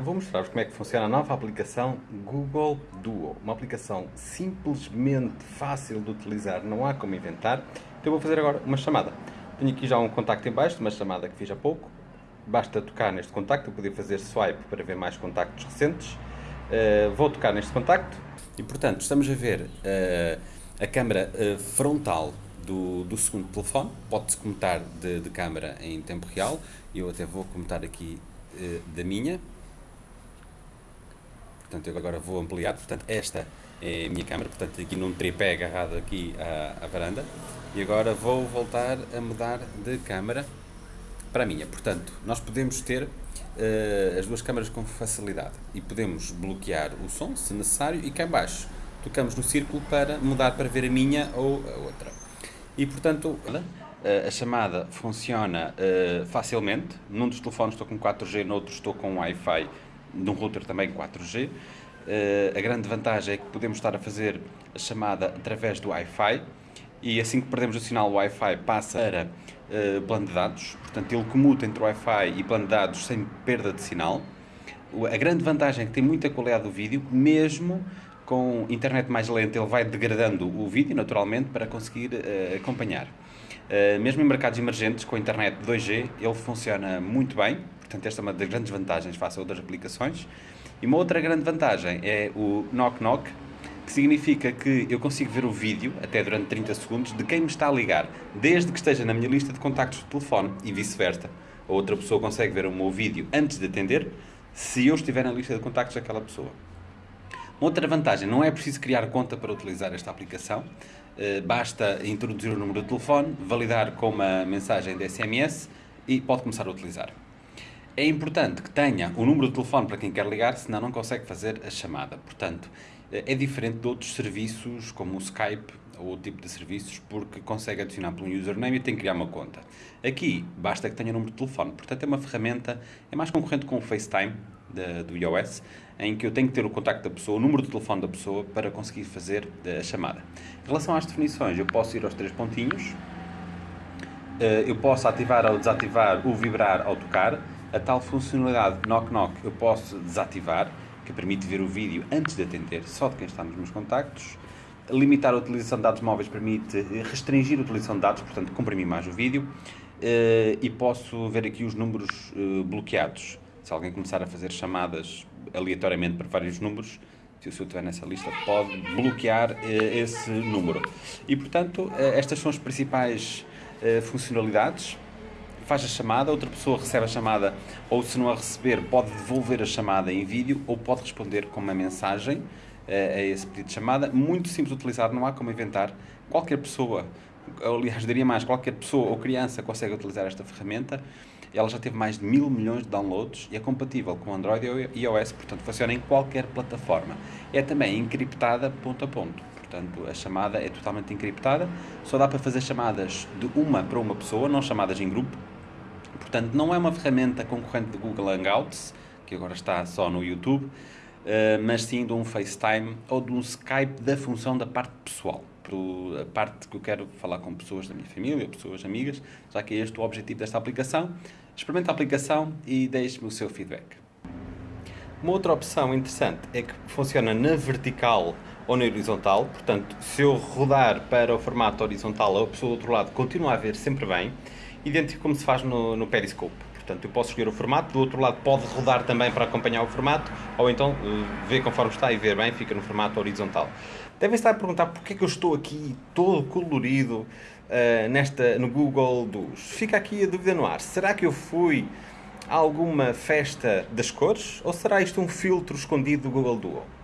vou mostrar-vos como é que funciona a nova aplicação Google Duo. Uma aplicação simplesmente fácil de utilizar, não há como inventar. Então vou fazer agora uma chamada. Tenho aqui já um contacto em baixo, uma chamada que fiz há pouco. Basta tocar neste contacto, eu podia fazer swipe para ver mais contactos recentes. Uh, vou tocar neste contacto e, portanto, estamos a ver uh, a câmera uh, frontal do, do, segundo telefone. Pode-se comentar de, de câmera em tempo real. Eu até vou comentar aqui da minha. Portanto, eu agora vou ampliar. Portanto, esta é a minha câmera. Portanto, aqui num tripé agarrado aqui à, à varanda. E agora vou voltar a mudar de câmera para a minha. Portanto, nós podemos ter uh, as duas câmaras com facilidade e podemos bloquear o som, se necessário, e cá em baixo tocamos no círculo para mudar para ver a minha ou a outra. E, portanto, uh, a chamada funciona uh, facilmente. Num dos telefones estou com 4G, no outro estou com Wi-Fi, num router também 4G. a grande vantagem é que podemos estar a fazer a chamada através do Wi-Fi, e assim que perdemos o sinal Wi-Fi passa para uh, plano de dados, portanto ele comuta entre Wi-Fi e plano de dados sem perda de sinal. A grande vantagem é que tem muita qualidade do vídeo, mesmo com internet mais lenta ele vai degradando o vídeo naturalmente para conseguir uh, acompanhar. Uh, mesmo em mercados emergentes com internet 2G ele funciona muito bem, portanto esta é uma das grandes vantagens face a outras aplicações. E uma outra grande vantagem é o Knock Knock, que significa que eu consigo ver o vídeo, até durante 30 segundos, de quem me está a ligar, desde que esteja na minha lista de contactos de telefone e vice-versa. A outra pessoa consegue ver o meu vídeo antes de atender, se eu estiver na lista de contactos daquela pessoa. Outra vantagem, não é preciso criar conta para utilizar esta aplicação, eh, basta introduzir o número de telefone, validar com uma mensagem de SMS e pode começar a utilizar. É importante que tenha o número de telefone para quem quer ligar, senão não consegue fazer a chamada. Portanto, é diferente de outros serviços, como o Skype ou outro tipo de serviços, porque consegue adicionar um username e tem que criar uma conta. Aqui, basta que tenha o número de telefone. Portanto, é uma ferramenta, é mais concorrente com o FaceTime da, do iOS, em que eu tenho que ter o contacto da pessoa, o número de telefone da pessoa, para conseguir fazer a chamada. Em relação às definições, eu posso ir aos três pontinhos, eh, eu posso ativar ou desativar o vibrar ao tocar, a tal funcionalidade knock-knock eu posso desativar, que permite ver o vídeo antes de atender, só de quem está nos meus contactos. Limitar a utilização de dados móveis permite restringir a utilização de dados, portanto comprimir mais o vídeo. Eh, e posso ver aqui os números eh, bloqueados. Se alguém começar a fazer chamadas aleatoriamente para vários números, se o seu estiver nessa lista, pode bloquear eh, esse número. E, portanto, estas são as principais funcionalidades faz a chamada, outra pessoa recebe a chamada, ou se não a receber, pode devolver a chamada em vídeo ou pode responder com uma mensagem uh, a esse pedido de chamada. Muito simples de utilizar, não há como inventar. Qualquer pessoa, aliás, diria mais, qualquer pessoa ou criança consegue utilizar esta ferramenta. Ela já teve mais de mil milhões de downloads e é compatível com Android e iOS, portanto funciona em qualquer plataforma. É também encriptada ponto a ponto. Portanto, a chamada é totalmente encriptada, só dá para fazer chamadas de uma para uma pessoa, não chamadas em grupo, Portanto, não é uma ferramenta concorrente do Google Hangouts, que agora está só no YouTube, eh, mas sim de um FaceTime ou de um Skype da função da parte pessoal. A parte que eu quero falar com pessoas da minha família, pessoas amigas, já que é este o objetivo desta aplicação. Experimente a aplicação e deixe-me o seu feedback. Uma outra opção interessante é que funciona na vertical ou na horizontal, portanto, se eu rodar para o formato horizontal, a pessoa do outro lado continua a ver sempre bem, idêntico como se faz no, no Periscope. Portanto, eu posso escolher o formato, do outro lado pode rodar também para acompanhar o formato, ou então uh, ver conforme está e ver bem, fica no formato horizontal. Devem estar a perguntar porque é que eu estou aqui todo colorido uh, nesta, no Google dos. Fica aqui a dúvida no ar. Será que eu fui a alguma festa das cores? Ou será isto um filtro escondido do Google Duo?